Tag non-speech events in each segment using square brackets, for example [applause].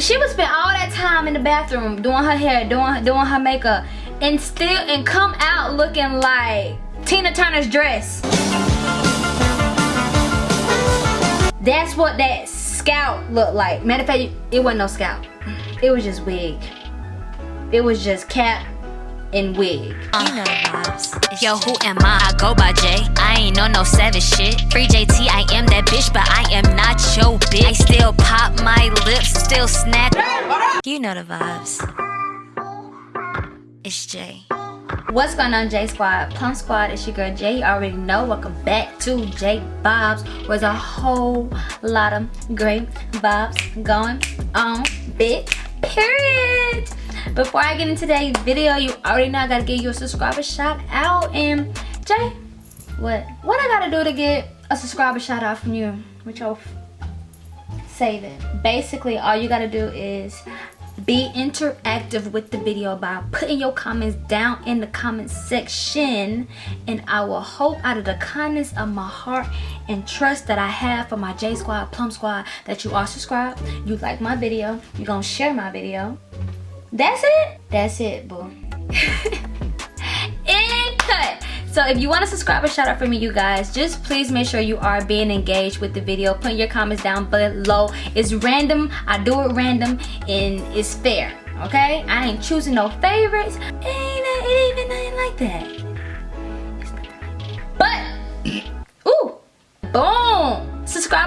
she would spend all that time in the bathroom doing her hair, doing doing her makeup, and still and come out looking like Tina Turner's dress. That's what that scalp looked like. Matter of fact, it wasn't no scalp. It was just wig. It was just cap and wig. Uh, you know the vibes. Yo, who am I? I go by J. I ain't on no savage shit. Free JT, I am that bitch, but I am not your bitch. I still pop my lips, still snap. You know the vibes. It's Jay. What's going on J Squad? Plum Squad, it's your girl Jay. You already know. Welcome back to J Vibes. Where's a whole lot of great vibes going on. Big period. Before I get into today's video, you already know I gotta give you a subscriber shout out. And Jay, what? What I gotta do to get a subscriber shout out from you? Which I'll save it. Basically, all you gotta do is be interactive with the video by putting your comments down in the comment section and I will hope out of the kindness of my heart and trust that I have for my J Squad, Plum Squad that you are subscribed, you like my video, you're gonna share my video. That's it? That's it, boo. [laughs] and cut. So if you want to subscribe and shout out for me, you guys, just please make sure you are being engaged with the video. Put your comments down below. It's random. I do it random and it's fair. Okay? I ain't choosing no favorites. It ain't, it ain't even nothing like that.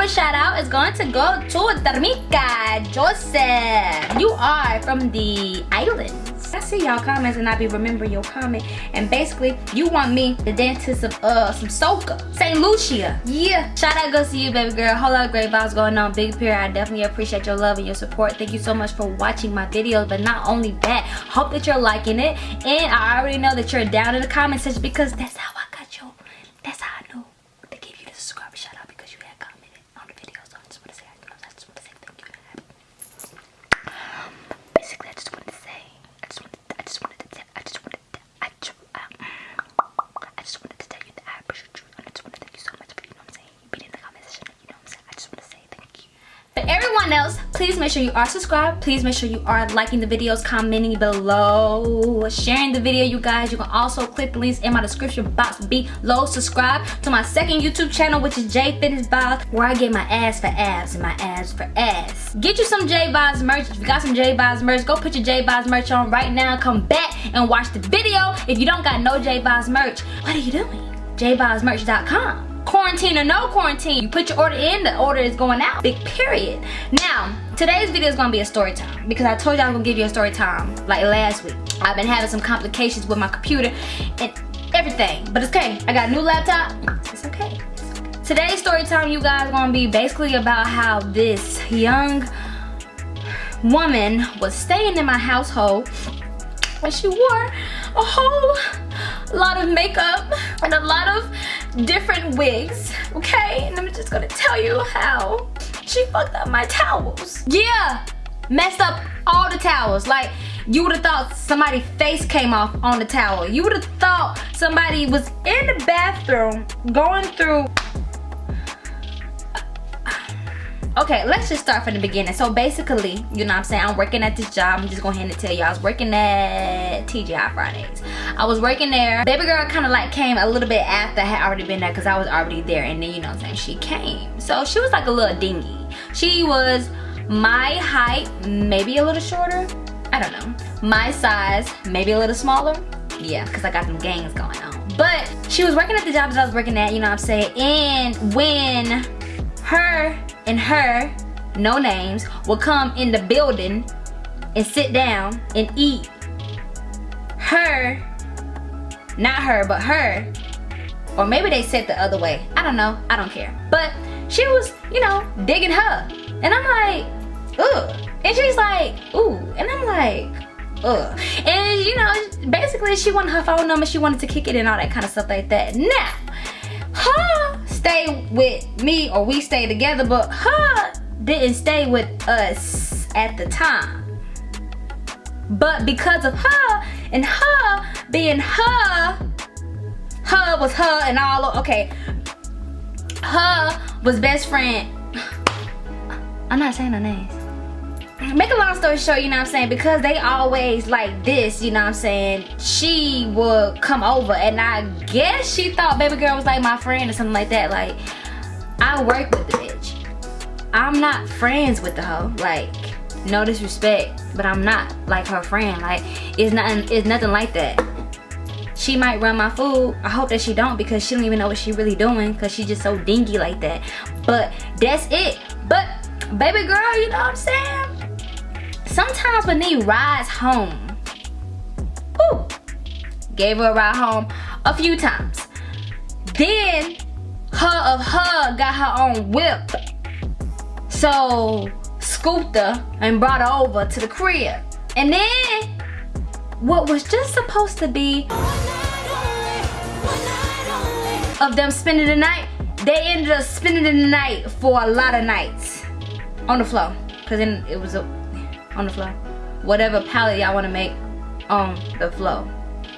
Subscriber shout out is going to go to Dharmika Joseph. You are from the islands. I see y'all comments and I be remembering your comment. And basically, you want me the dentist to some uh some soca. St. Lucia. Yeah. Shout out go see you, baby girl. Whole lot of great vibes going on. Big Pier. I definitely appreciate your love and your support. Thank you so much for watching my videos. But not only that, hope that you're liking it. And I already know that you're down in the comment section because that's how I got you. That's how I know to give you the subscriber shout out because you had commented on the video. So I just want to say, I just want to say thank you. Basically, I just wanted to say. I just wanted, I just wanted to tell, I just wanted to, I just, um, I just wanted to tell you that I appreciate you. I just want to thank you so much for, you know what I'm saying, being in the comment section, you know what I'm saying. I just want to say thank you. For everyone else, please make sure you are subscribed. Please make sure you are liking the videos, commenting below, sharing the video, you guys. You can also click the links in my description box below. Subscribe to my second YouTube channel, which is J Fitness Vibes, where I get my ass for abs and my abs for ass. Get you some J Vibes merch. If you got some J Vibes merch, go put your J Vibes merch on right now. Come back and watch the video. If you don't got no J Vibes merch, what are you doing? JVibesmerch.com quarantine or no quarantine you put your order in the order is going out big period now today's video is gonna be a story time because i told y'all i was gonna give you a story time like last week. I've been having some complications with my computer and everything but it's okay. I got a new laptop. It's okay. Today's story time you guys gonna be basically about how this young woman was staying in my household and she wore a whole lot of makeup and a lot of different wigs okay? And i'm just gonna tell you how she fucked up my towels. Yeah messed up all the towels. Like you would have thought somebody's face came off on the towel. You would have thought somebody was in the bathroom going through. Okay let's just start from the beginning. So basically you know what i'm saying? I'm working at this job. I'm just going ahead and tell you i was working at tgi fridays. I was working there. Baby girl kind of like came a little bit after i had already been there because i was already there. And then you know what i'm saying? She came. So she was like a little dingy she was my height maybe a little shorter. I don't know. My size maybe a little smaller. Yeah because i got some gangs going on. But she was working at the job that i was working at you know what i'm saying? And when her and her, no names, will come in the building and sit down and eat. Her, not her, but her, or maybe they said the other way. I don't know. I don't care. But she was, you know, digging her. And I'm like, ugh. And she's like, ooh. And I'm like, ugh. And, you know, basically she wanted her phone number. She wanted to kick it and all that kind of stuff like that. Now, her stay with me or we stay together but her didn't stay with us at the time but because of her and her being her her was her and all okay her was best friend I'm not saying her names make a long story short, you know what I'm saying, because they always like this, you know what I'm saying, she would come over and I guess she thought baby girl was like my friend or something like that. Like, I work with the bitch. I'm not friends with the hoe. Like, no disrespect, but I'm not like her friend. Like, it's nothing, it's nothing like that. She might run my food. I hope that she don't because she don't even know what she really doing because she just so dingy like that. But that's it. But baby girl, you know what I'm saying? Sometimes when they rides home, whew, gave her a ride home a few times. Then her of her got her own whip. So scooped her and brought her over to the crib. And then what was just supposed to be of them spending the night, they ended up spending the night for a lot of nights on the floor. Cause then it was a, on the floor. Whatever palette y'all wanna make on the floor,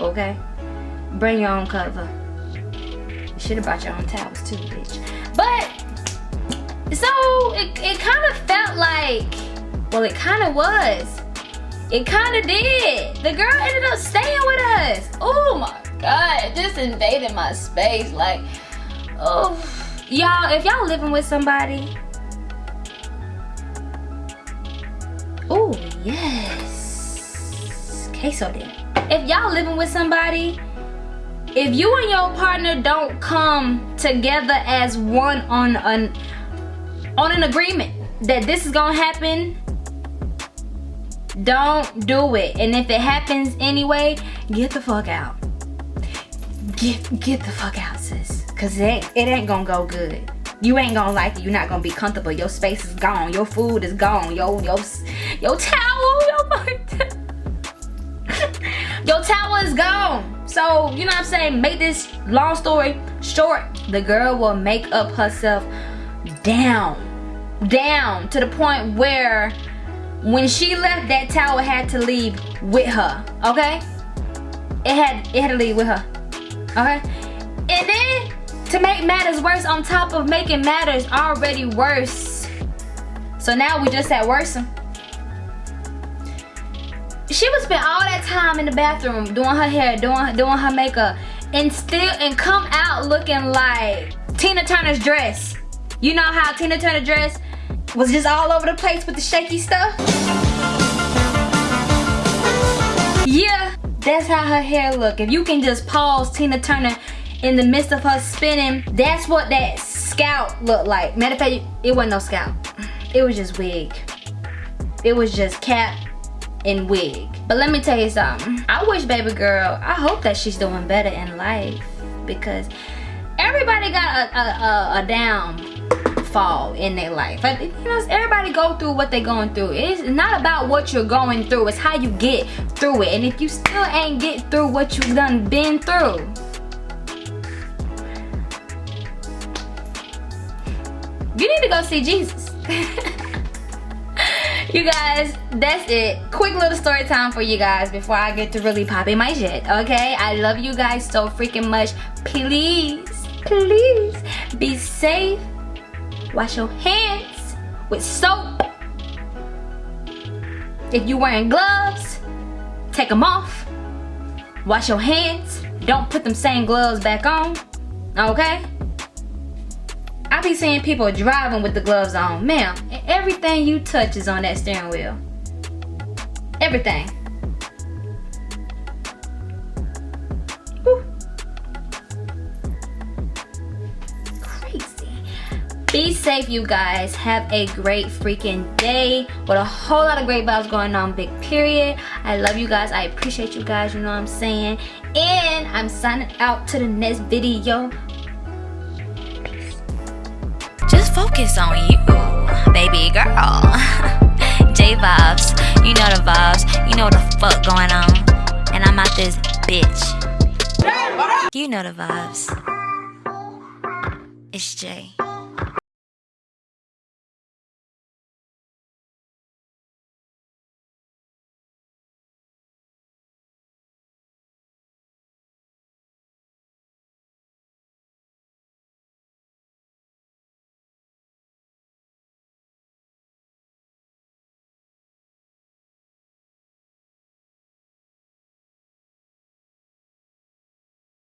okay? Bring your own cover. You should have brought your own towels too, bitch. But, so it, it kind of felt like, well it kind of was. It kind of did. The girl ended up staying with us. Oh my God, just invading my space. Like, oh, y'all, if y'all living with somebody, oh yes, queso then. If y'all living with somebody, if you and your partner don't come together as one on an on an agreement that this is gonna happen don't do it. And if it happens anyway, get the fuck out. Get get the fuck out, sis. Cause it ain't, it ain't gonna go good. You ain't gonna like it. You're not gonna be comfortable. Your space is gone. Your food is gone. Your your your towel. [laughs] Your your towel is gone. So you know what I'm saying. Make this long story short. The girl will make up herself down, down to the point where when she left that towel had to leave with her okay? It had it had to leave with her okay? And then to make matters worse on top of making matters already worse so now we just had worse. She would spend all that time in the bathroom doing her hair doing doing her makeup and still and come out looking like Tina Turner's dress. You know how Tina Turner dress was just all over the place with the shaky stuff. Yeah, that's how her hair look. If you can just pause Tina Turner in the midst of her spinning, that's what that scalp looked like. Matter of fact, it wasn't no scalp. It was just wig. It was just cap and wig. But let me tell you something. I wish baby girl, I hope that she's doing better in life because everybody got a, a, a, a down fall in their life. But, you know, everybody go through what they're going through. It's not about what you're going through. It's how you get through it. And if you still ain't get through what you've done been through, you need to go see Jesus. [laughs] you guys, that's it. Quick little story time for you guys before I get to really popping my shit, okay? I love you guys so freaking much. Please, please be safe Wash your hands with soap. If you're wearing gloves, take them off. Wash your hands. Don't put them same gloves back on. Okay? I be seeing people driving with the gloves on. Ma'am, everything you touch is on that steering wheel. Everything. Be safe, you guys. Have a great freaking day with a whole lot of great vibes going on, big period. I love you guys. I appreciate you guys, you know what I'm saying? And I'm signing out to the next video. Just focus on you, baby girl. [laughs] J vibes, you know the vibes, you know what the fuck going on. And I'm out this bitch. You know the vibes. It's Jay.